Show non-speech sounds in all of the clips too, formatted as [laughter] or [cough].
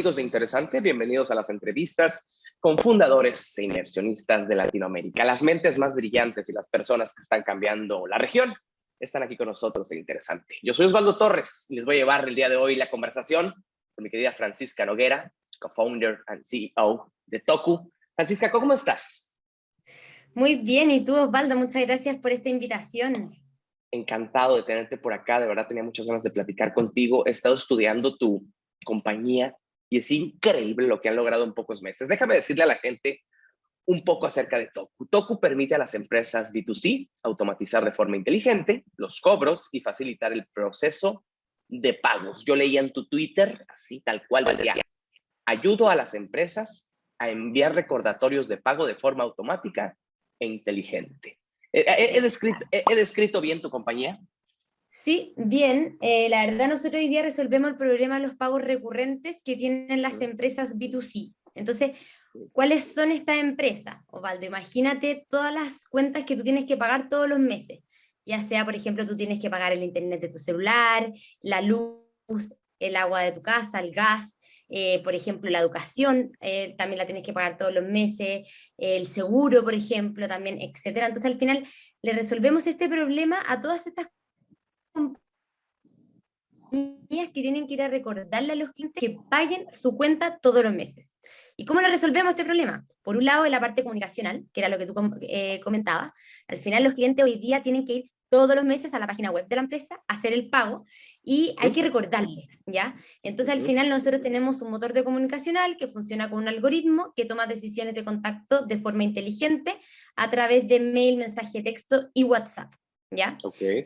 amigos de Interesante? Bienvenidos a las entrevistas con fundadores e inversionistas de Latinoamérica. Las mentes más brillantes y las personas que están cambiando la región están aquí con nosotros en Interesante. Yo soy Osvaldo Torres y les voy a llevar el día de hoy la conversación con mi querida Francisca Noguera, co-founder and CEO de Toku. Francisca, ¿cómo estás? Muy bien, y tú Osvaldo, muchas gracias por esta invitación encantado de tenerte por acá, de verdad tenía muchas ganas de platicar contigo. He estado estudiando tu compañía y es increíble lo que han logrado en pocos meses. Déjame decirle a la gente un poco acerca de Toku. Toku permite a las empresas B2C automatizar de forma inteligente los cobros y facilitar el proceso de pagos. Yo leía en tu Twitter, así tal cual decía, ayudo a las empresas a enviar recordatorios de pago de forma automática e inteligente. ¿He, descrito, he, descrito, bien tu compañía? Sí, bien. Eh, la verdad, nosotros hoy día resolvemos el problema de los pagos recurrentes que tienen las empresas B2C. Entonces, ¿cuáles son estas empresas? Ovaldo, imagínate todas las cuentas que tú tienes que pagar todos los meses. Ya sea, por ejemplo, tú tienes que pagar el internet de tu celular, la luz, el agua de tu casa, el gas, eh, por ejemplo, la educación eh, también la tienes que pagar todos los meses, el seguro, por ejemplo, también, etcétera. Entonces, al final, le resolvemos este problema a todas estas compañías que tienen que ir a recordarle a los clientes que paguen su cuenta todos los meses. ¿Y cómo le resolvemos este problema? Por un lado, en la parte comunicacional, que era lo que tú eh, comentabas, al final los clientes hoy día tienen que ir todos los meses a la página web de la empresa, hacer el pago, y hay que recordarle, ¿ya? Entonces al final nosotros tenemos un motor de comunicacional que funciona con un algoritmo que toma decisiones de contacto de forma inteligente a través de mail, mensaje de texto y WhatsApp, ¿ya?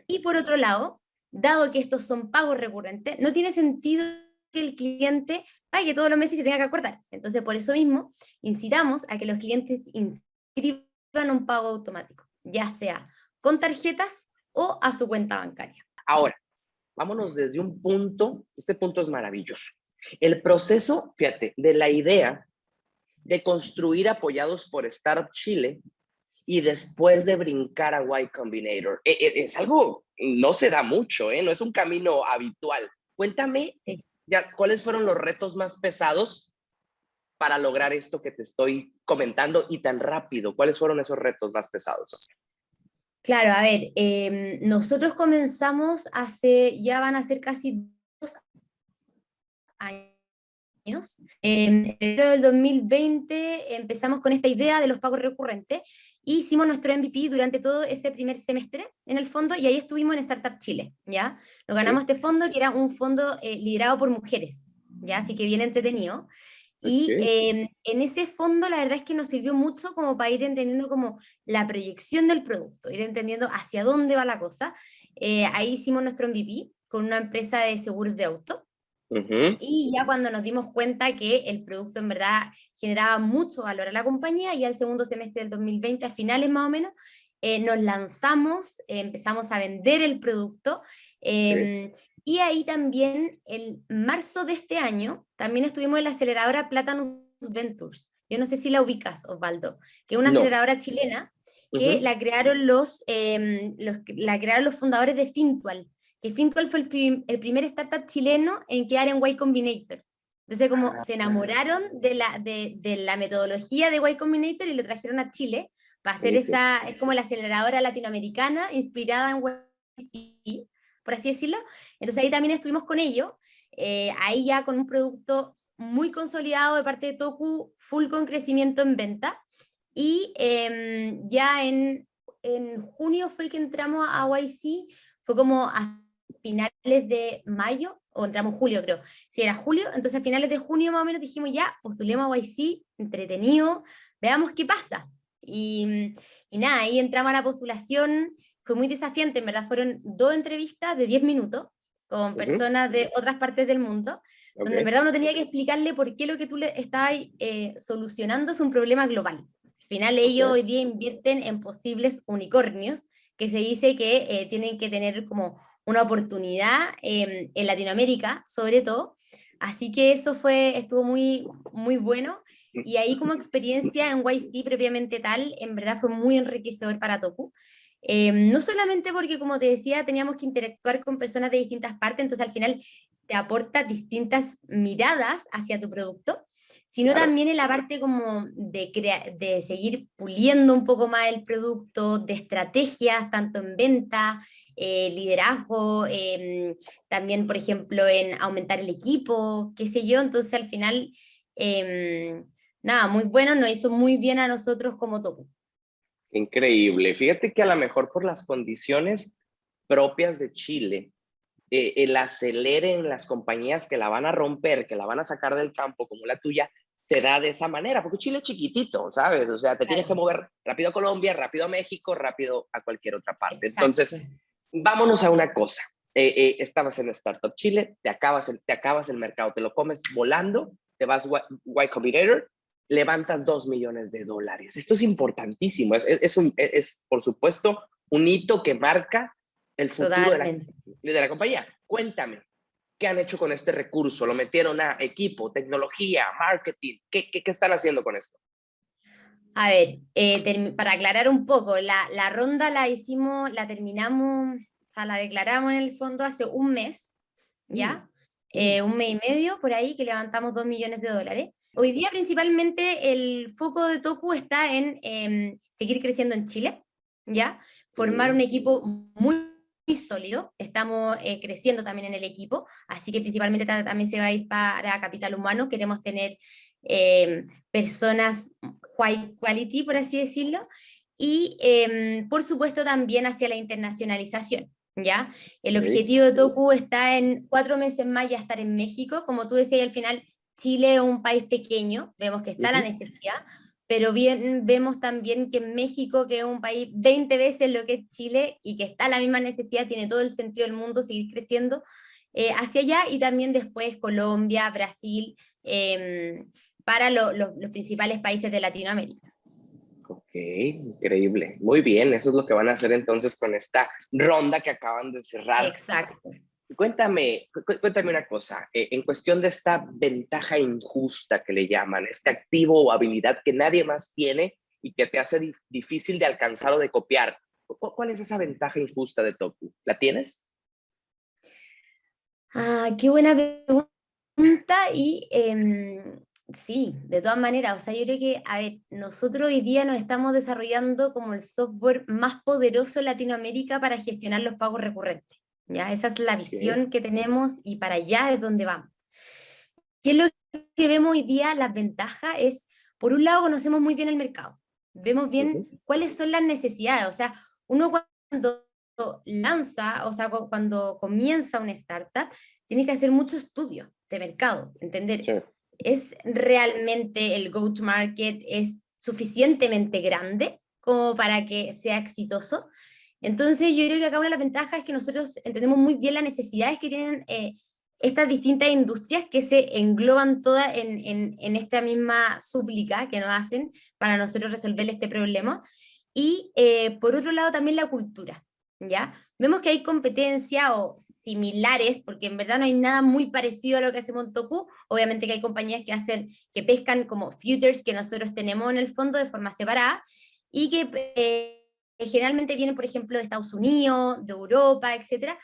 Y por otro lado, dado que estos son pagos recurrentes, no tiene sentido que el cliente pague todos los meses y se tenga que acordar. Entonces por eso mismo incitamos a que los clientes inscriban un pago automático, ya sea con tarjetas o a su cuenta bancaria. Ahora, vámonos desde un punto, este punto es maravilloso. El proceso, fíjate, de la idea de construir apoyados por Startup Chile y después de brincar a Y Combinator. E, e, es, algo, no se da mucho, ¿eh? no es un camino habitual. Cuéntame, ya, ¿cuáles fueron los retos más pesados para lograr esto que te estoy comentando y tan rápido? ¿Cuáles fueron esos retos más pesados? Claro, a ver, em, nosotros comenzamos hace, ya van a ser casi dos años. En enero del 2020 empezamos con esta idea de los pagos recurrentes, hicimos nuestro MVP durante todo ese primer semestre, en el fondo, y ahí estuvimos en Startup Chile, ¿ya? Nos ganamos este fondo, que era un fondo eh, liderado por mujeres, ¿ya? Así que bien entretenido. Y em, en ese fondo la verdad es que nos sirvió mucho como para ir entendiendo como la proyección del producto, ir entendiendo hacia dónde va la cosa. Eh, ahí hicimos nuestro MVP con una empresa de seguros de auto. Y ya cuando nos dimos cuenta que el producto en verdad generaba mucho valor a la compañía, y al segundo semestre del 2020, a finales más o menos, eh, nos lanzamos, empezamos a vender el producto, em, y ahí también, el marzo de este año, también estuvimos en la aceleradora Platanus Ventures. Yo no sé si la ubicas, Osvaldo, que es una aceleradora chilena que la, crearon los, em, los, la crearon los fundadores de Fintual, que Fintual fue el, primer startup chileno en quedar en Y Combinator. Entonces, como ah, se enamoraron de la, de, de, la metodología de Y Combinator y lo trajeron a Chile para hacer esta, es como la aceleradora latinoamericana inspirada en YC, por así decirlo. Entonces ahí también estuvimos con ellos, eh, ahí ya con un producto muy consolidado de parte de Toku, full con crecimiento en venta, y em, ya en, en junio fue que entramos a YC, fue como a finales de mayo, o entramos en julio creo, si era julio, entonces a finales de junio más o menos dijimos ya, postulemos a YC, entretenido, veamos qué pasa. Y, y nada, ahí entramos a la postulación, fue muy desafiante, en verdad fueron dos entrevistas de 10 minutos con personas de otras partes del mundo, donde en verdad uno tenía que explicarle por qué lo que tú le estabas eh, solucionando es un problema global. Al final ellos hoy día invierten en posibles unicornios, que se dice que eh, tienen que tener como una oportunidad en Latinoamérica, sobre todo. Así que eso fue, estuvo muy, muy bueno. Y ahí como experiencia en YC propiamente tal, en verdad fue muy enriquecedor para Toku. Em, no solamente porque, como te decía, teníamos que interactuar con personas de distintas partes, entonces al final te aporta distintas miradas hacia tu producto, sino también en la parte como de, de seguir puliendo un poco más el producto, de estrategias, tanto en venta, eh, liderazgo, em, también, por ejemplo, en aumentar el equipo, qué sé yo, entonces al final, em, nada, muy bueno, nos hizo muy bien a nosotros como Toku. Increíble, fíjate que a lo mejor por las condiciones propias de Chile, eh, el acelere en las compañías que la van a romper, que la van a sacar del campo como la tuya, te da de esa manera, porque Chile es chiquitito, ¿sabes? O sea, te tienes que mover rápido a Colombia, rápido a México, rápido a cualquier otra parte. Entonces, vámonos a una cosa. Eh, eh, estabas en Startup Chile, te acabas, el, te acabas el mercado, te lo comes volando, te vas Y Combinator, levantas dos millones de dólares. Esto es importantísimo. Es, es, un, es, por supuesto, un hito que marca el futuro de la, de la, compañía. Cuéntame, ¿qué han hecho con este recurso? ¿Lo metieron a equipo, tecnología, marketing? ¿Qué, qué, qué están haciendo con esto? A ver, eh, para aclarar un poco, la, la, ronda la hicimos, la terminamos, o sea, la declaramos en el fondo hace un mes, ¿ya? Mm. Eh, un mes y medio por ahí que levantamos dos millones de dólares. Hoy día principalmente el foco de Toku está en em, seguir creciendo en Chile, ¿ya? Formar un equipo muy, muy sólido, estamos eh, creciendo también en el equipo, así que principalmente también se va a ir para capital humano, queremos tener Em, personas high quality, por así decirlo, y em, por supuesto también hacia la internacionalización. ¿ya? El objetivo de Toku está en cuatro meses más ya estar en México, como tú decías, al final Chile es un país pequeño, vemos que está la necesidad, pero bien, vemos también que México, que es un país 20 veces lo que es Chile y que está la misma necesidad, tiene todo el sentido del mundo seguir creciendo eh, hacia allá, y también después Colombia, Brasil, eh, para los principales países de Latinoamérica. Ok, increíble. Muy bien, eso es lo que van a hacer entonces con esta ronda que acaban de cerrar. Exacto. Cuéntame, cuéntame una cosa, eh, en cuestión de esta ventaja injusta que le llaman, este activo o habilidad que nadie más tiene y que te hace difícil de alcanzar o de copiar, ¿cuál es esa ventaja injusta de Toku? ¿La tienes? Ah, qué buena pregunta y em, Sí, de todas maneras, o sea, yo creo que, a ver, nosotros hoy día nos estamos desarrollando como el software más poderoso en Latinoamérica para gestionar los pagos recurrentes, ¿ya? Esa es la visión que tenemos y para allá es donde vamos. ¿Qué es lo que vemos hoy día? Las ventajas es, por un lado, conocemos muy bien el mercado, vemos bien cuáles son las necesidades, o sea, uno cuando lanza, o sea, cuando comienza una startup, tiene que hacer mucho estudio de mercado, entender ¿Es realmente el go-to-market es suficientemente grande como para que sea exitoso? Entonces yo creo que acá una de las ventajas es que nosotros entendemos muy bien las necesidades que tienen eh, estas distintas industrias que se engloban todas en, en, esta misma súplica que nos hacen para nosotros resolver este problema. Y eh, por otro lado también la cultura. ¿ya? Vemos que hay competencia o similares, porque en verdad no hay nada muy parecido a lo que hace Montoku, obviamente que hay compañías que hacen, que pescan como futures que nosotros tenemos en el fondo de forma separada, y que eh, generalmente vienen, por ejemplo, de Estados Unidos, de Europa, etcétera,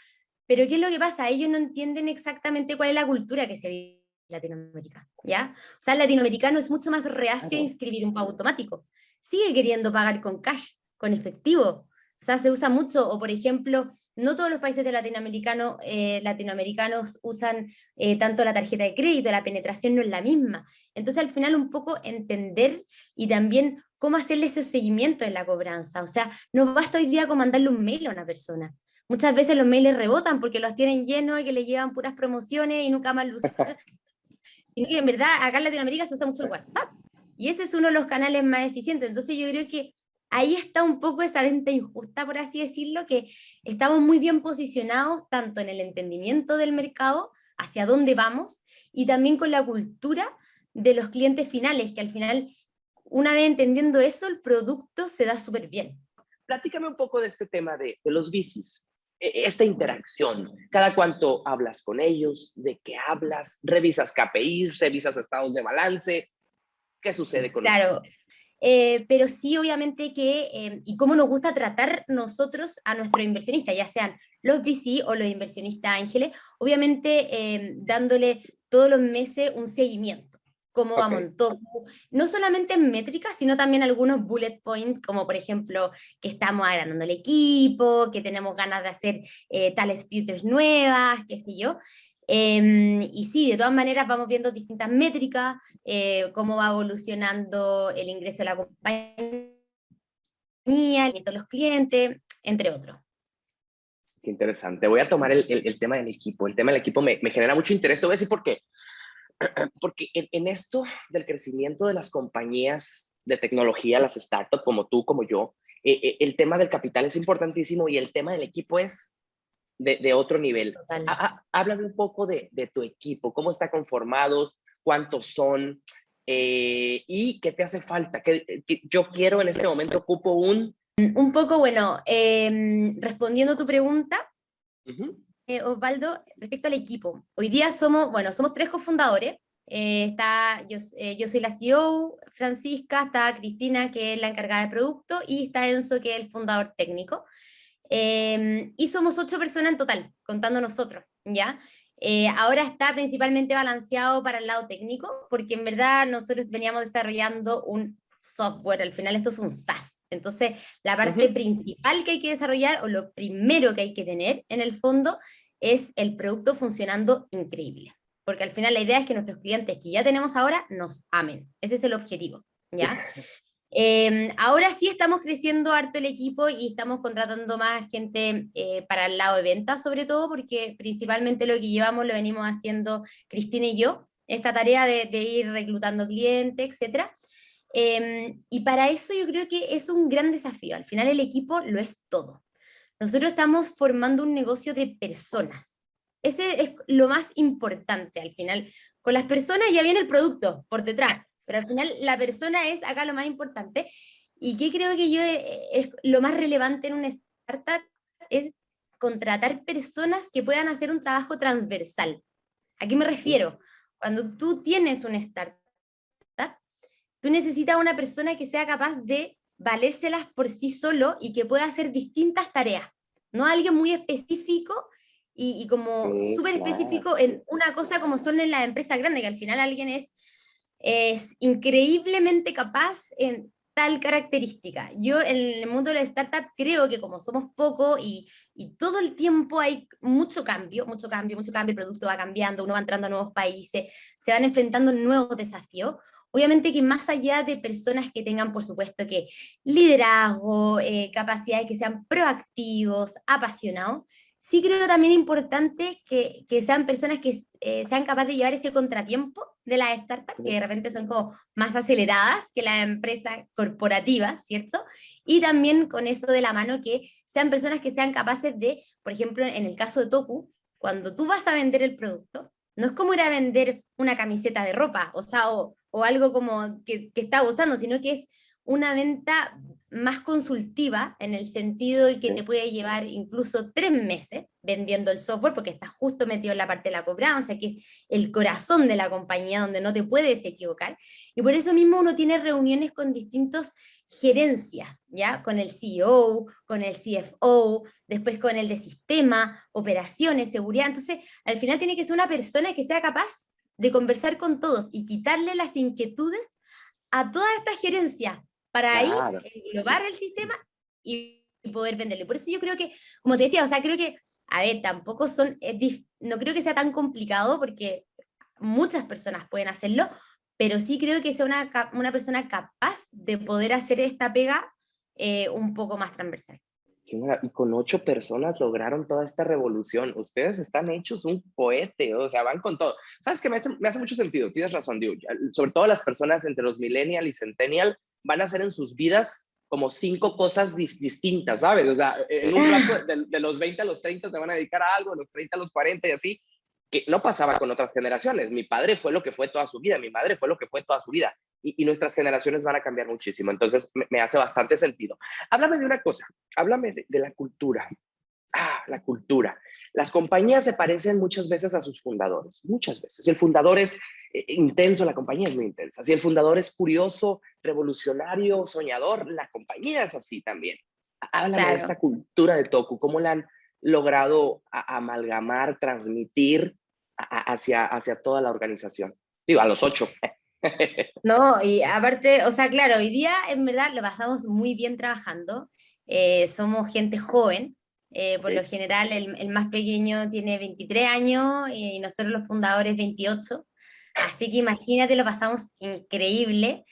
pero ¿qué es lo que pasa? Ellos no entienden exactamente cuál es la cultura que se vive en Latinoamérica, ¿ya? O sea, el latinoamericano es mucho más reacio a inscribir un pago automático, sigue queriendo pagar con cash, con efectivo, o sea, se usa mucho, o por ejemplo, no todos los países de latinoamericano, eh, latinoamericanos usan eh, tanto la tarjeta de crédito, la penetración no es la misma. Entonces al final un poco entender y también cómo hacerle ese seguimiento en la cobranza. O sea, no basta hoy día con mandarle un mail a una persona. Muchas veces los mails rebotan porque los tienen llenos y que le llevan puras promociones y nunca más lo usan. [laughs] y en verdad acá en Latinoamérica se usa mucho el WhatsApp. Y ese es uno de los canales más eficientes. Entonces yo creo que ahí está un poco esa venta injusta, por así decirlo, que estamos muy bien posicionados tanto en el entendimiento del mercado, hacia dónde vamos, y también con la cultura de los clientes finales, que al final, una vez entendiendo eso, el producto se da súper bien. Platícame un poco de este tema de, los bicis, e, esta interacción, cada cuánto hablas con ellos, de qué hablas, revisas KPIs, revisas estados de balance, ¿qué sucede con Claro, eh, pero sí obviamente que, eh, y cómo nos gusta tratar nosotros a nuestros inversionistas, ya sean los VC o los inversionistas ángeles, obviamente eh, dándole todos los meses un seguimiento, cómo va vamos no solamente en métricas, sino también algunos bullet points, como por ejemplo que estamos agrandando el equipo, que tenemos ganas de hacer tales futures nuevas, qué sé yo, Em, y sí, de todas maneras vamos viendo distintas métricas, eh, cómo va evolucionando el ingreso de la compañía, el de los clientes, entre otros. Qué interesante. Voy a tomar el, el, tema del equipo. El tema del equipo me, me, genera mucho interés. Te voy a decir por qué. [clears throat] Porque en, en, esto del crecimiento de las compañías de tecnología, las startups como tú, como yo, eh, eh, el tema del capital es importantísimo y el tema del equipo es de, otro nivel. háblame un poco de, tu equipo, cómo está conformado, cuántos son eh, y qué te hace falta. Que, yo quiero en este momento, ocupo un... Un poco, bueno, em, respondiendo a tu pregunta, eh, Osvaldo, respecto al equipo. Hoy día somos, bueno, somos tres cofundadores. Eh, está, yo, yo, soy la CEO, Francisca, está Cristina, que es la encargada de producto, y está Enzo, que es el fundador técnico. Em, y somos ocho personas en total, contando nosotros, ¿ya? Eh, ahora está principalmente balanceado para el lado técnico, porque en verdad nosotros veníamos desarrollando un software, al final esto es un SaaS. Entonces, la parte principal que hay que desarrollar, o lo primero que hay que tener en el fondo, es el producto funcionando increíble. Porque al final la idea es que nuestros clientes que ya tenemos ahora nos amen. Ese es el objetivo, ¿ya? [laughs] Em, ahora sí estamos creciendo harto el equipo y estamos contratando más gente eh, para el lado de ventas, sobre todo porque principalmente lo que llevamos lo venimos haciendo Cristina y yo, esta tarea de, ir reclutando clientes, etc. Em, y para eso yo creo que es un gran desafío. Al final el equipo lo es todo. Nosotros estamos formando un negocio de personas. Ese es lo más importante al final. Con las personas ya viene el producto por detrás pero al final la persona es acá lo más importante. ¿Y qué creo que yo eh, es lo más relevante en una startup? Es contratar personas que puedan hacer un trabajo transversal. ¿A qué me refiero? Cuando tú tienes una startup, tú necesitas una persona que sea capaz de valérselas por sí solo y que pueda hacer distintas tareas. No alguien muy específico y, como súper específico en una cosa como son en las empresas grandes, que al final alguien es es increíblemente capaz en tal característica. Yo en el mundo de la startup creo que como somos poco y, y, todo el tiempo hay mucho cambio, mucho cambio, mucho cambio, el producto va cambiando, uno va entrando a nuevos países, se van enfrentando nuevos desafíos. Obviamente que más allá de personas que tengan, por supuesto, que liderazgo, eh, capacidades que sean proactivos, apasionados, sí creo también importante que, que sean personas que eh, sean capaces de llevar ese contratiempo de las startups, que de repente son como más aceleradas que las empresas corporativas, ¿cierto? Y también con eso de la mano que sean personas que sean capaces de, por ejemplo, en el caso de Toku, cuando tú vas a vender el producto, no es como ir a vender una camiseta de ropa, o sea, o, o algo como que, que está usando, sino que es una venta más consultiva en el sentido de que te puede llevar incluso tres meses vendiendo el software porque estás justo metido en la parte de la cobranza, que es el corazón de la compañía donde no te puedes equivocar. Y por eso mismo uno tiene reuniones con distintos gerencias, ¿ya? Con el CEO, con el CFO, después con el de sistema, operaciones, seguridad. Entonces, al final tiene que ser una persona que sea capaz de conversar con todos y quitarle las inquietudes a toda esta gerencia para ahí englobar el sistema y poder venderle. Por eso yo creo que, como te decía, o sea, creo que, a ver, tampoco son, no creo que sea tan complicado porque muchas personas pueden hacerlo, pero sí creo que sea una, una persona capaz de poder hacer esta pega eh, un poco más transversal. Y con ocho personas lograron toda esta revolución. Ustedes están hechos un cohete, o sea, van con todo. ¿Sabes qué? Me hace, me hace mucho sentido, tienes razón, digo, sobre todo las personas entre los millennial y centennial, van a hacer en sus vidas como cinco cosas distintas, ¿sabes? O sea, en un plazo de, los 20 a los 30 se van a dedicar a algo, de los 30 a los 40 y así, que no pasaba con otras generaciones. Mi padre fue lo que fue toda su vida, mi madre fue lo que fue toda su vida, y, nuestras generaciones van a cambiar muchísimo. Entonces, me, hace bastante sentido. Háblame de una cosa, háblame de, la cultura. Ah, la cultura. Las compañías se parecen muchas veces a sus fundadores, muchas veces. Si el fundador es eh, intenso, la compañía es muy intensa. Si el fundador es curioso, revolucionario, soñador, la compañía es así también. Háblame de esta cultura de Toku, ¿cómo la han logrado amalgamar, transmitir hacia, hacia toda la organización? Digo, a los ocho. [laughs] No, y aparte, o sea, claro, hoy día en verdad lo pasamos muy bien trabajando. Eh, somos gente joven, eh, por lo general el, el, más pequeño tiene 23 años y nosotros los fundadores 28, así que imagínate, lo pasamos increíble.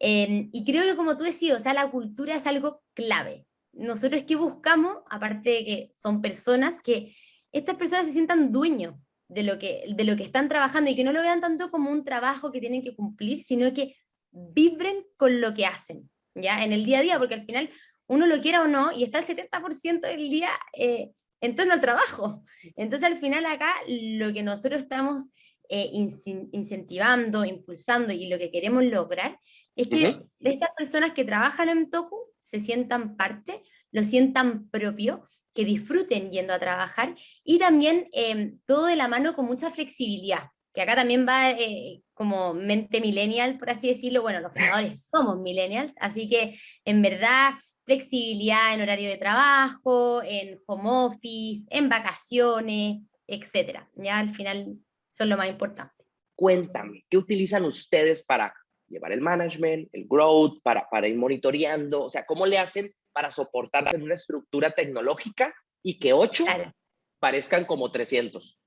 y creo que como tú decías, o sea, la cultura es algo clave. Nosotros que buscamos, aparte de que son personas, que estas personas se sientan dueños de lo, que, de lo que están trabajando y que no lo vean tanto como un trabajo que tienen que cumplir, sino que vibren con lo que hacen, ¿ya? En el día a día, porque al final uno lo quiera o no, y está el 70% del día eh, en torno al trabajo. Entonces al final acá lo que nosotros estamos eh, incentivando, impulsando y lo que queremos lograr es que estas personas que trabajan en Toku se sientan parte, lo sientan propio, que disfruten yendo a trabajar y también em, todo de la mano con mucha flexibilidad, que acá también va eh, como mente millennial, por así decirlo, bueno, los fundadores somos millennials, así que en verdad flexibilidad en horario de trabajo, en home office, en vacaciones, etcétera. Ya al final son lo más importante. Cuéntame, ¿qué utilizan ustedes para llevar el management, el growth, para, para ir monitoreando? O sea, ¿cómo le hacen para soportar en una estructura tecnológica y que ocho parezcan como 300?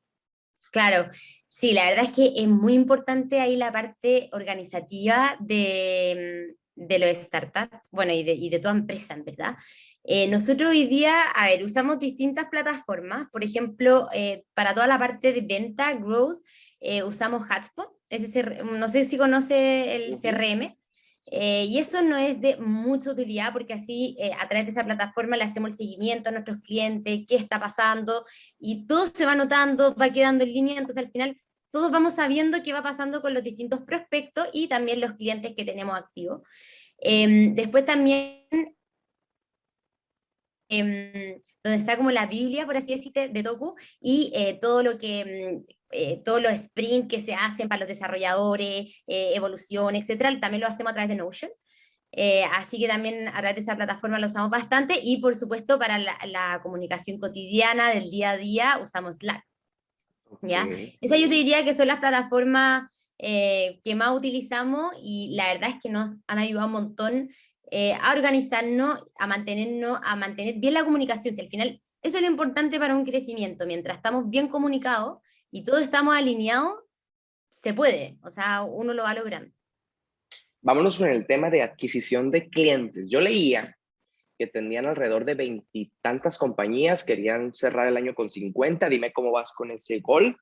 Claro, sí, la verdad es que es muy importante ahí la parte organizativa de, de los startups, bueno, y de, y de toda empresa, en verdad. Eh, nosotros hoy día, a ver, usamos distintas plataformas, por ejemplo, eh, para toda la parte de venta, growth, eh, usamos Hotspot, no sé si conoce el CRM, y eso no es de mucha utilidad porque así a través de esa plataforma le hacemos el seguimiento a nuestros clientes, qué está pasando, y todo se va notando, va quedando en línea, entonces al final todos vamos sabiendo qué va pasando con los distintos prospectos y también los clientes que tenemos activos. Em, después también, em, donde está como la Biblia, por así decirte, de Toku, y eh, todo lo que, em, eh, todos los sprints que se hacen para los desarrolladores, eh, evolución, etcétera, también lo hacemos a través de Notion. así que también a través de esa plataforma lo usamos bastante, y por supuesto para la, la comunicación cotidiana del día a día usamos Slack. ¿ya? Esa yo te diría que son las plataformas eh, que más utilizamos y la verdad es que nos han ayudado un montón eh, a organizarnos, a mantenernos, a mantener bien la comunicación. Si al final eso es lo importante para un crecimiento, mientras estamos bien comunicados y todos estamos alineados, se puede, o sea, uno lo va logrando. Vámonos con el tema de adquisición de clientes. Yo leía que tenían alrededor de veintitantas compañías, querían cerrar el año con 50, dime cómo vas con ese gol,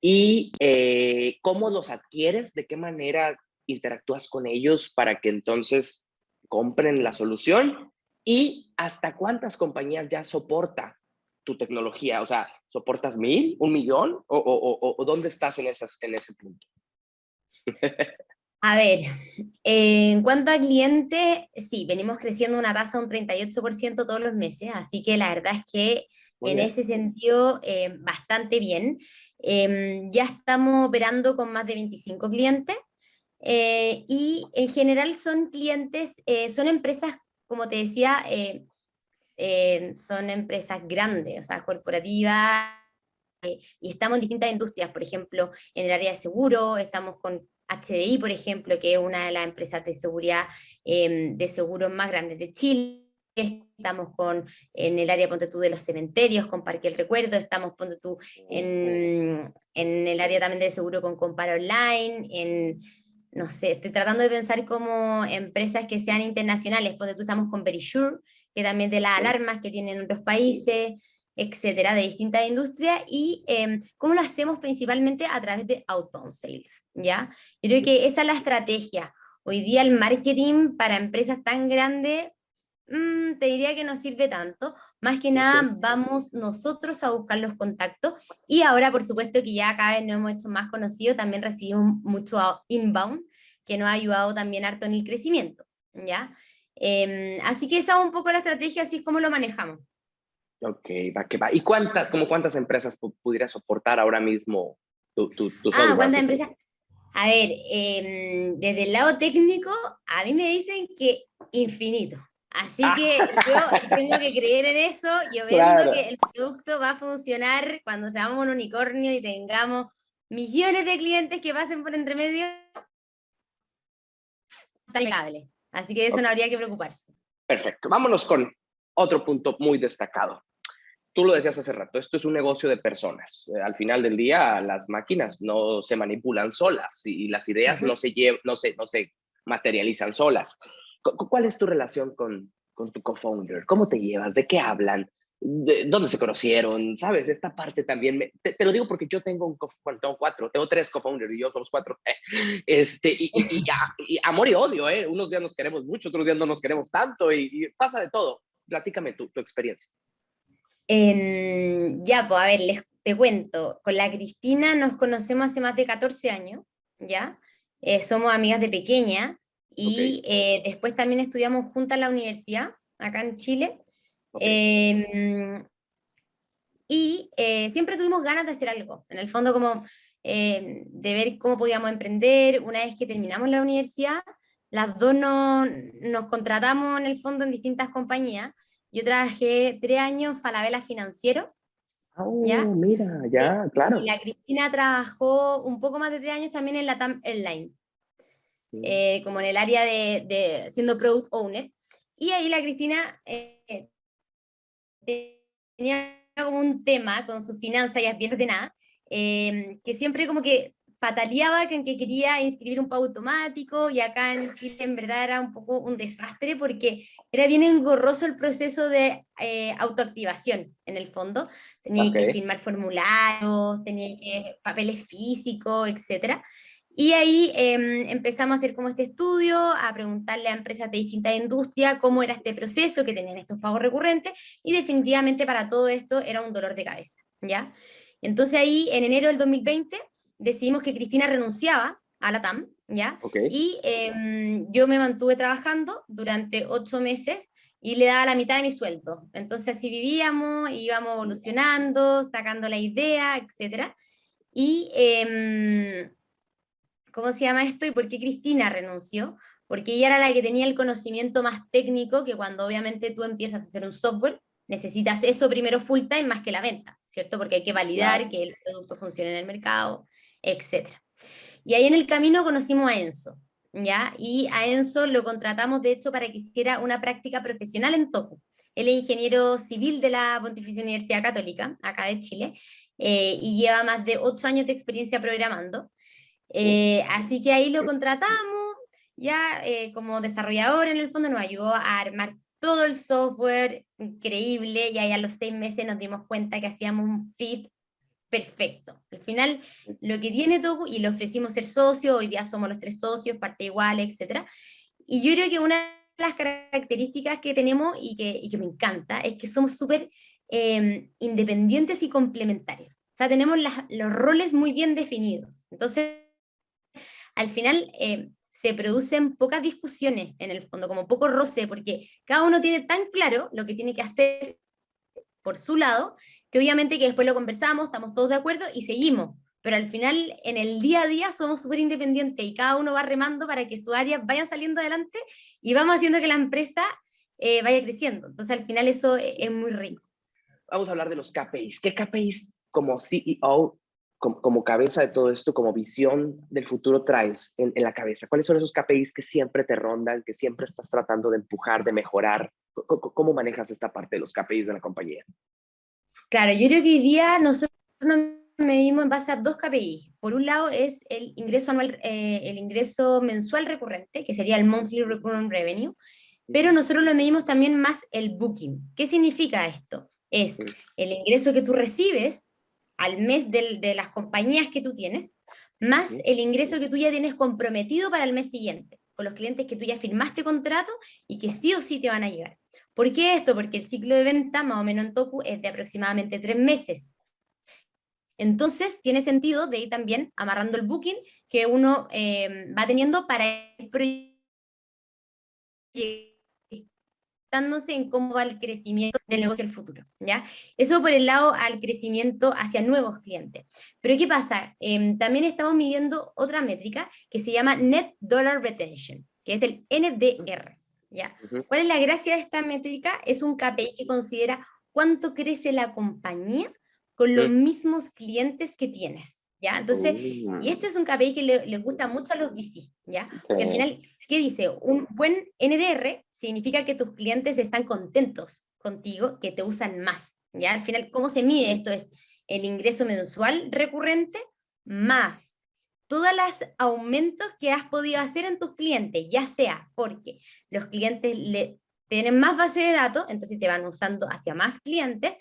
y eh, cómo los adquieres, de qué manera interactúas con ellos para que entonces compren la solución y hasta cuántas compañías ya soporta tu tecnología, o sea, ¿soportas mil, un millón o, o dónde estás en, esas, en ese punto? [laughs] A ver, en cuanto a clientes, sí, venimos creciendo una tasa de un 38% todos los meses, así que la verdad es que en ese sentido, eh, bastante bien. Em, ya estamos operando con más de 25 clientes eh, y en general son clientes, eh, son empresas, como te decía, son empresas grandes, o sea, corporativas, y estamos en distintas industrias, por ejemplo, en el área de seguro, estamos con HDI, por ejemplo, que es una de las empresas de seguridad em, de seguros más grandes de Chile, estamos con, en el área ponte tú, de los cementerios, con Parque el Recuerdo, estamos ponte tú, en, en, el área también de seguro con Compara Online, en, no sé, estoy tratando de pensar como empresas que sean internacionales, ponte tú estamos con Verisure, que también de las alarmas que tienen otros países, etcétera, de distintas industrias, y eh, cómo lo hacemos principalmente a través de outbound sales, ¿ya? Yo creo que esa es la estrategia. Hoy día el marketing para empresas tan grandes, mm, te diría que no sirve tanto, más que nada vamos nosotros a buscar los contactos, y ahora por supuesto que ya cada vez nos hemos hecho más conocidos, también recibimos mucho inbound, que nos ha ayudado también harto en el crecimiento, ¿ya? Em, así que esa es un poco la estrategia, así es como lo manejamos. Ok, va que va. ¿Y cuántas, como cuántas empresas pudiera soportar ahora mismo tu, tu, Ah, ¿cuántas empresas? A ver, em, desde el lado técnico, a mí me dicen que infinito. Así que yo tengo que creer en eso, yo veo que el producto va a funcionar cuando seamos un unicornio y tengamos millones de clientes que pasen por entre medio. Así que eso no habría que preocuparse. Perfecto. Vámonos con otro punto muy destacado tú lo decías hace rato, esto es un negocio de personas. Eh, al final del día, las máquinas no se manipulan solas y las ideas no, se no, se, no se materializan solas. ¿Cuál es tu relación con, con tu co-founder? ¿Cómo te llevas? ¿De qué hablan? ¿De ¿Dónde se conocieron? ¿Sabes? Esta parte también, te, lo digo porque yo tengo un, bueno, tengo cuatro, tengo tres co-founders y yo somos cuatro. este, y, y, y, amor y odio, ¿eh? Unos días nos queremos mucho, otros días no nos queremos tanto y, pasa de todo. Platícame tu, tu experiencia ya, pues a ver, les, te cuento, con la Cristina nos conocemos hace más de 14 años, ¿ya? Eh, somos amigas de pequeña y eh, después también estudiamos juntas en la universidad, acá en Chile. Em, y eh, siempre tuvimos ganas de hacer algo, en el fondo como em, de ver cómo podíamos emprender. Una vez que terminamos la universidad, las dos nos contratamos en el fondo en distintas compañías yo trabajé tres años en Falabella Financiero. Oh, mira, ya, claro. Y la Cristina trabajó un poco más de tres años también en la TAM Airline, eh, como en el área de, de, siendo product owner. Y ahí la Cristina eh, tenía como un tema con su finanza y bien ordenada, eh, que siempre como que pataleaba con que quería inscribir un pago automático y acá en Chile en verdad era un poco un desastre porque era bien engorroso el proceso de eh, autoactivación en el fondo. Tenía que firmar formularios, tenía que papeles físicos, etc. Y ahí em, empezamos a hacer como este estudio, a preguntarle a empresas de distintas industrias cómo era este proceso que tenían estos pagos recurrentes y definitivamente para todo esto era un dolor de cabeza, ¿ya? Entonces ahí en enero del 2020 decidimos que Cristina renunciaba a la TAM, ¿ya? Y em, yo me mantuve trabajando durante ocho meses y le daba la mitad de mi sueldo. Entonces así vivíamos, íbamos evolucionando, sacando la idea, etc. Y, em, ¿cómo se llama esto? ¿Y por qué Cristina renunció? Porque ella era la que tenía el conocimiento más técnico, que cuando obviamente tú empiezas a hacer un software, necesitas eso primero full time más que la venta, ¿cierto? Porque hay que validar que el producto funcione en el mercado, etc. Y ahí en el camino conocimos a Enzo, ¿ya? Y a Enzo lo contratamos, de hecho, para que hiciera una práctica profesional en Toku. Él es ingeniero civil de la Pontificia Universidad Católica, acá de Chile, eh, y lleva más de ocho años de experiencia programando. Eh, así que ahí lo contratamos, ya eh, como desarrollador en el fondo nos ayudó a armar todo el software increíble, y ahí a los seis meses nos dimos cuenta que hacíamos un fit perfecto. Al final, lo que tiene Toku, y le ofrecimos ser socio, hoy día somos los tres socios, parte igual, etc. Y yo creo que una de las características que tenemos y que, y que me encanta es que somos súper em, independientes y complementarios. O sea, tenemos los roles muy bien definidos. Entonces, al final em, se producen pocas discusiones en el fondo, como poco roce, porque cada uno tiene tan claro lo que tiene que hacer por su lado, que obviamente que después lo conversamos, estamos todos de acuerdo y seguimos, pero al final en el día a día somos súper independientes y cada uno va remando para que su área vaya saliendo adelante y vamos haciendo que la empresa eh, vaya creciendo. Entonces al final eso e, es muy rico. Vamos a hablar de los KPIs. ¿Qué KPIs como CEO, como, cabeza de todo esto, como visión del futuro traes en, en, la cabeza? ¿Cuáles son esos KPIs que siempre te rondan, que siempre estás tratando de empujar, de mejorar? ¿Cómo manejas esta parte de los KPIs de la compañía? Claro, yo creo que hoy día nosotros nos medimos en base a dos KPIs. Por un lado es el ingreso anual, eh, el ingreso mensual recurrente, que sería el monthly recurring revenue, pero nosotros lo medimos también más el booking. ¿Qué significa esto? Es el ingreso que tú recibes al mes de las compañías que tú tienes, más el ingreso que tú ya tienes comprometido para el mes siguiente, con los clientes que tú ya firmaste contrato y que sí o sí te van a llegar. ¿Por qué esto? Porque el ciclo de venta, más o menos en Toku, es de aproximadamente tres meses. Entonces, tiene sentido de ir también amarrando el booking que uno eh, va teniendo para el proyecto. Impactándose en cómo va el crecimiento del negocio el futuro, ¿ya? Eso por el lado al crecimiento hacia nuevos clientes. Pero ¿qué pasa? Em, también estamos midiendo otra métrica que se llama Net Dollar Retention, que es el NDR, ¿ya? ¿Cuál es la gracia de esta métrica? Es un KPI que considera cuánto crece la compañía con los mismos clientes que tienes. ¿Ya? Entonces, y oh. este es un KPI que le, gusta mucho a los VC, ¿ya? Porque al final, ¿qué dice? Un buen NDR significa que tus clientes están contentos contigo, que te usan más, ¿ya? Al final, ¿cómo se mide esto? Es el ingreso mensual recurrente más todos los aumentos que has podido hacer en tus clientes, ya sea porque los clientes le, tienen más base de datos, entonces te van usando hacia más clientes,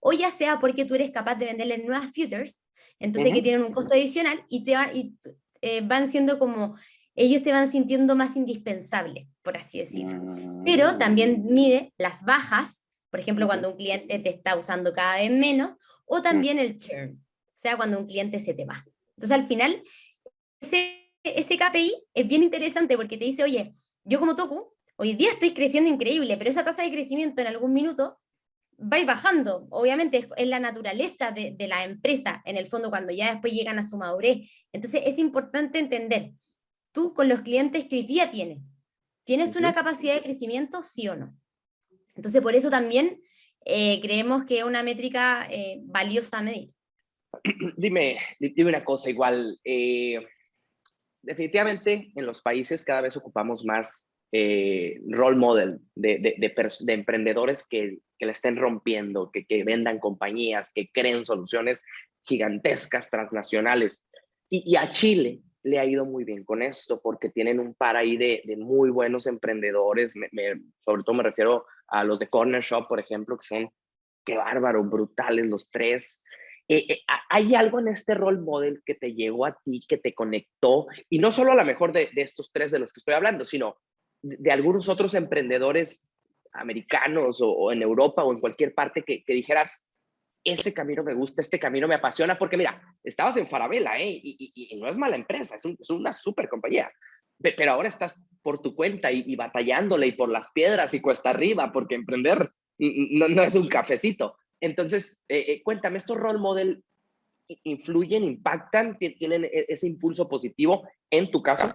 o ya sea porque tú eres capaz de venderles nuevas futures, entonces que tienen un costo adicional y, te y, eh, van siendo como, ellos te van sintiendo más indispensable, por así decirlo. Pero también mm. mide las bajas, por ejemplo, cuando un cliente te está usando cada vez menos, o también el churn, o sea, cuando un cliente se te va. Entonces, al final, ese, ese KPI es bien interesante porque te dice, oye, yo como Toku, hoy día estoy creciendo increíble, pero esa tasa de crecimiento en algún minuto va a ir bajando. Obviamente es, la naturaleza de, la empresa, en el fondo, cuando ya después llegan a su madurez. Entonces es importante entender, tú con los clientes que hoy día tienes, ¿tienes una capacidad de crecimiento, sí o no? Entonces por eso también eh, creemos que es una métrica eh, valiosa a medir. [clears throat] Dime, dime una cosa, igual, eh, definitivamente en los países cada vez ocupamos más eh, role model de, de, emprendedores que, que, la estén rompiendo, que, que, vendan compañías, que creen soluciones gigantescas, transnacionales. Y, a Chile le ha ido muy bien con esto porque tienen un par ahí de, muy buenos emprendedores, sobre todo me refiero a los de Corner Shop, por ejemplo, que son, qué bárbaro, brutales los tres. Eh, eh, ¿Hay algo en este role model que te llegó a ti, que te conectó? Y no solo a lo mejor de, de, estos tres de los que estoy hablando, sino de algunos otros emprendedores americanos o, en Europa o en cualquier parte que, dijeras, ese camino me gusta, este camino me apasiona, porque mira, estabas en Farabella, ¿eh? Y, no es mala empresa, es, una super compañía, pero ahora estás por tu cuenta y, batallándole y por las piedras y cuesta arriba, porque emprender no, no es un cafecito. Entonces, eh, eh, cuéntame, ¿estos role model influyen, impactan, tienen e, ese impulso positivo en tu caso?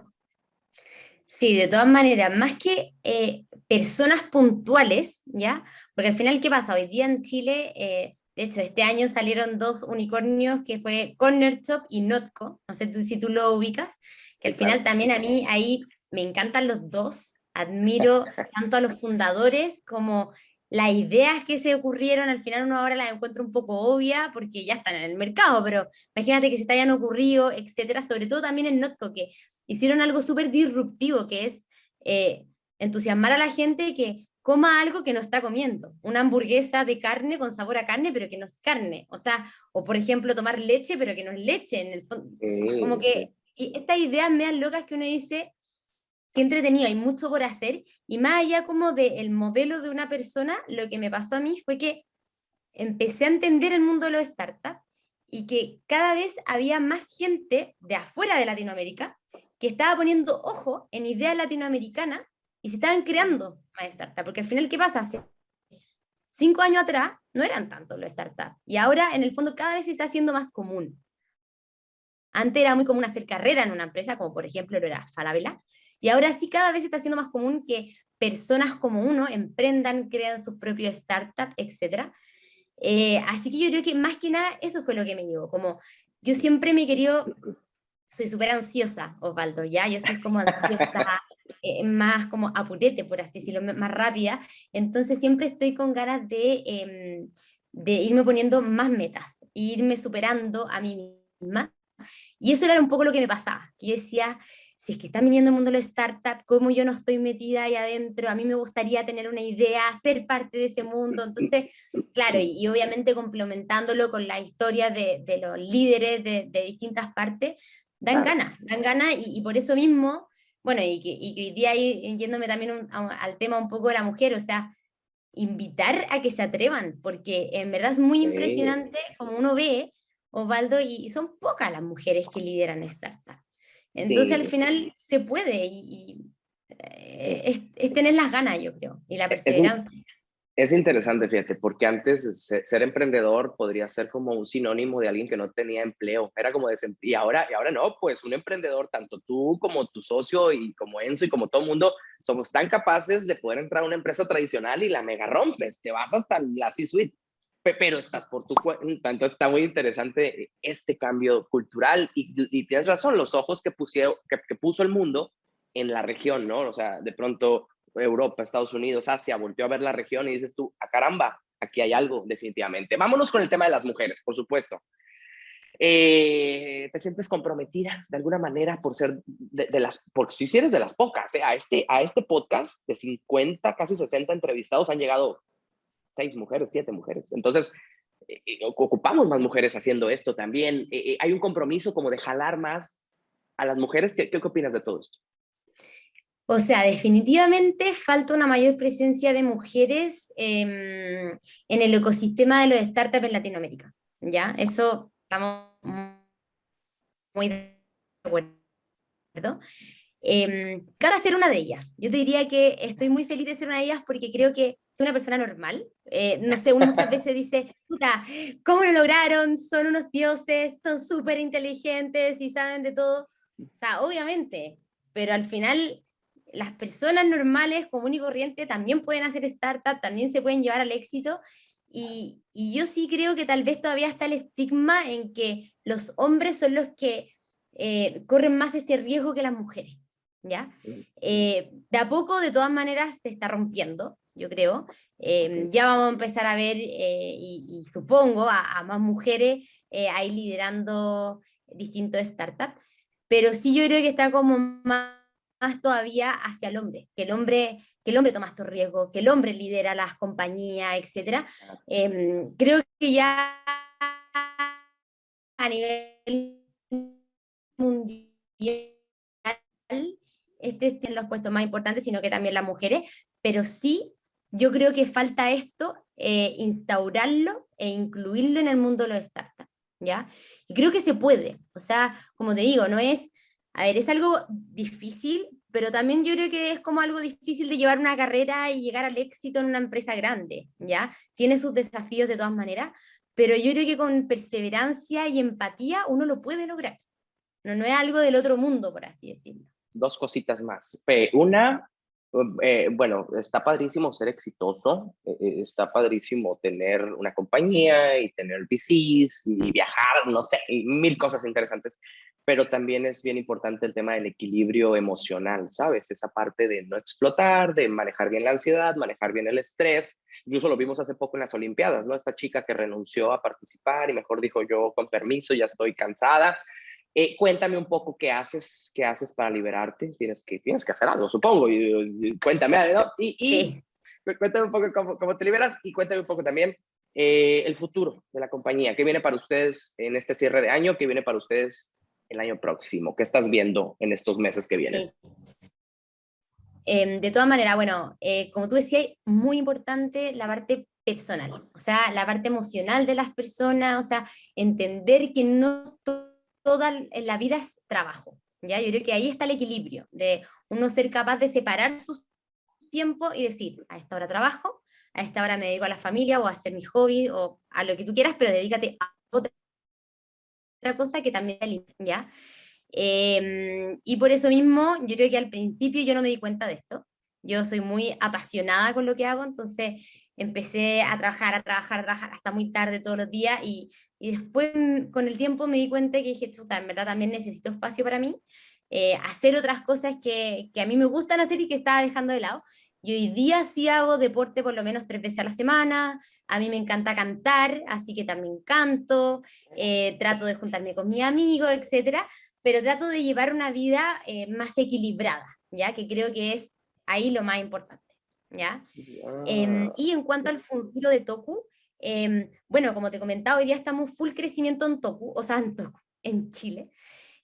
Sí, de todas maneras, más que eh, personas puntuales, ¿ya? Porque al final, ¿qué pasa? Hoy día en Chile, eh, de hecho, este año salieron dos unicornios que fue Corner Shop y Notco, no sé si tú lo ubicas, que al final también a mí ahí me encantan los dos, admiro [laughs] tanto a los fundadores como las ideas que se ocurrieron, al final uno ahora las encuentra un poco obvia porque ya están en el mercado, pero imagínate que se te hayan ocurrido, etcétera, sobre todo también en Notco, que hicieron algo súper disruptivo, que es eh, entusiasmar a la gente que coma algo que no está comiendo. Una hamburguesa de carne con sabor a carne, pero que no es carne. O sea, o por ejemplo, tomar leche, pero que no es leche. En el fondo. Como que y estas ideas dan locas que uno dice, qué entretenido, hay mucho por hacer. Y más allá como del modelo de una persona, lo que me pasó a mí fue que empecé a entender el mundo de los startups y que cada vez había más gente de afuera de Latinoamérica que estaba poniendo ojo en ideas latinoamericanas y se estaban creando más startups, porque al final, ¿qué pasa? Cinco años atrás no eran tantos los startups, y ahora en el fondo cada vez se está haciendo más común. Antes era muy común hacer carrera en una empresa, como por ejemplo lo era Falabella, y ahora sí cada vez se está haciendo más común que personas como uno emprendan, crean sus propios startups, etc. Eh, así que yo creo que más que nada eso fue lo que me llevó, como yo siempre me he querido soy súper ansiosa, Osvaldo, ¿ya? Yo soy como ansiosa, [laughs] eh, más como apurete, por así decirlo, más rápida, entonces siempre estoy con ganas de, em, de irme poniendo más metas, irme superando a mí misma, y eso era un poco lo que me pasaba, yo decía, si es que está viniendo el mundo de la startup, como yo no estoy metida ahí adentro, a mí me gustaría tener una idea, ser parte de ese mundo, entonces, claro, y, obviamente complementándolo con la historia de, de los líderes de, de distintas partes, dan ganas, dan ganas y, por eso mismo, bueno, y que, y hoy día yéndome también al tema un poco de la mujer, o sea, invitar a que se atrevan, porque en verdad es muy impresionante como uno ve, Osvaldo, y, son pocas las mujeres que lideran startups. Entonces al final se puede y, es, tener las ganas, yo creo, y la perseverancia. Es, interesante, fíjate, porque antes ser, emprendedor podría ser como un sinónimo de alguien que no tenía empleo, era como de, y ahora, y ahora no, pues un emprendedor, tanto tú como tu socio y como Enzo y como todo mundo, somos tan capaces de poder entrar a una empresa tradicional y la mega rompes, te vas hasta la C-suite pero estás por tu cuenta. Entonces está muy interesante este cambio cultural y, tienes razón, los ojos que, pusieron, que, puso el mundo en la región, ¿no? O sea, de pronto Europa, Estados Unidos, Asia, volteó a ver la región y dices tú, a ah, caramba, aquí hay algo definitivamente. Vámonos con el tema de las mujeres, por supuesto. Eh, ¿Te sientes comprometida de alguna manera por ser de, las, porque si eres de las pocas, ¿eh? a, este, a este podcast de 50, casi 60 entrevistados han llegado seis mujeres, siete mujeres. Entonces, eh, eh, ocupamos más mujeres haciendo esto también. Hay un compromiso como de jalar más a las mujeres. ¿Qué, qué opinas de todo esto? O sea, definitivamente falta una mayor presencia de mujeres em, en el ecosistema de los startups en Latinoamérica. ¿ya? Eso estamos muy de acuerdo. Eh, ser una de ellas. Yo te diría que estoy muy feliz de ser una de ellas porque creo que soy una persona normal. Eh, no sé, uno muchas veces dice, puta, ¿cómo lo lograron? Son unos dioses, son súper inteligentes y saben de todo. O sea, obviamente, pero al final las personas normales, común y corriente, también pueden hacer startup, también se pueden llevar al éxito. Y, y yo sí creo que tal vez todavía está el estigma en que los hombres son los que eh, corren más este riesgo que las mujeres. ¿ya? Eh, de a poco, de todas maneras, se está rompiendo, yo creo. Em, ya vamos a empezar a ver, eh, y, supongo, a, más mujeres eh, ahí liderando distintos startups, pero sí yo creo que está como más, todavía hacia el hombre, que el hombre que el hombre toma estos riesgos, que el hombre lidera las compañías, etc. Em, creo que ya a nivel mundial este tiene los puestos más importantes, sino que también las mujeres, pero sí, yo creo que falta esto, eh, instaurarlo e incluirlo en el mundo de los startups, ¿ya? Y creo que se puede, o sea, como te digo, no es, a ver, es algo difícil, pero también yo creo que es como algo difícil de llevar una carrera y llegar al éxito en una empresa grande, ¿ya? Tiene sus desafíos de todas maneras, pero yo creo que con perseverancia y empatía uno lo puede lograr. No, no es algo del otro mundo, por así decirlo dos cositas más. Una, eh, bueno, está padrísimo ser exitoso, eh, eh, está padrísimo tener una compañía y tener VCs y viajar, no sé, mil cosas interesantes, pero también es bien importante el tema del equilibrio emocional, ¿sabes? Esa parte de no explotar, de manejar bien la ansiedad, manejar bien el estrés. Incluso lo vimos hace poco en las Olimpiadas, ¿no? Esta chica que renunció a participar y mejor dijo yo con permiso, ya estoy cansada eh, cuéntame un poco qué haces, qué haces para liberarte. Tienes que, tienes que hacer algo, supongo. Y, cuéntame, ¿no? Y, cuéntame un poco cómo, cómo, te liberas y cuéntame un poco también eh, el futuro de la compañía. ¿Qué viene para ustedes en este cierre de año? ¿Qué viene para ustedes el año próximo? ¿Qué estás viendo en estos meses que vienen? Em, de todas maneras, bueno, eh, como tú decías, muy importante la parte personal, o sea, la parte emocional de las personas, o sea, entender que no toda la vida es trabajo. ¿ya? Yo creo que ahí está el equilibrio, de uno ser capaz de separar sus tiempos y decir, a esta hora trabajo, a esta hora me dedico a la familia o a hacer mi hobby o a lo que tú quieras, pero dedícate a otra cosa que también ¿ya? Em, y por eso mismo, yo creo que al principio yo no me di cuenta de esto. Yo soy muy apasionada con lo que hago, entonces empecé a trabajar, a trabajar, a trabajar hasta muy tarde todos los días y y después mm, con el tiempo me di cuenta que dije, chuta, en verdad también necesito espacio para mí, eh, hacer otras cosas que, que, a mí me gustan hacer y que estaba dejando de lado. Y hoy día sí hago deporte por lo menos tres veces a la semana, a mí me encanta cantar, así que también canto, eh, trato de juntarme con mis amigos, etc. Pero trato de llevar una vida eh, más equilibrada, ¿ya? Que creo que es ahí lo más importante, ¿ya? Em, y en cuanto al futuro de Toku, Em, bueno, como te comentaba, hoy día estamos full crecimiento en Toku, o sea, en, Toku, en Chile.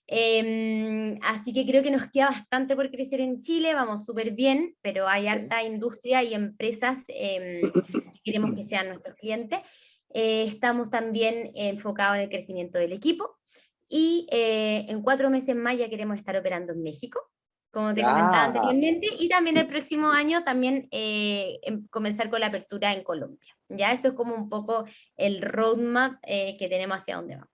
Em, así que creo que nos queda bastante por crecer en Chile, vamos súper bien, pero hay harta industria y empresas em, que queremos que sean nuestros clientes. Eh, estamos también enfocados en el crecimiento del equipo y eh, en cuatro meses más ya queremos estar operando en México. Como te comentaba anteriormente, y también el próximo año también eh, em, comenzar con la apertura en Colombia. Ya eso es como un poco el roadmap eh, que tenemos hacia dónde vamos.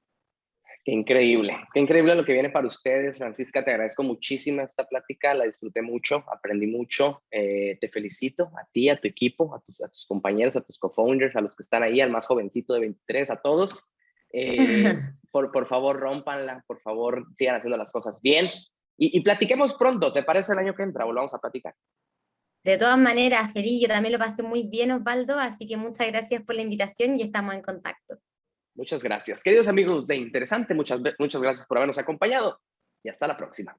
Qué increíble, qué increíble lo que viene para ustedes. Francisca, te agradezco muchísimo esta plática, la disfruté mucho, aprendí mucho. Eh, te felicito a ti, a tu equipo, a tus, a tus compañeros, a tus co-founders, a los que están ahí, al más jovencito de 23, a todos. Eh, [laughs] por, por favor, rompanla, por favor, sigan haciendo las cosas bien. Y, y platiquemos pronto, ¿te parece el año que entra? Volvamos a platicar. De todas maneras, feliz, yo también lo pasé muy bien, Osvaldo, así que muchas gracias por la invitación y estamos en contacto. Muchas gracias. Queridos amigos de Interesante, muchas, muchas gracias por habernos acompañado y hasta la próxima.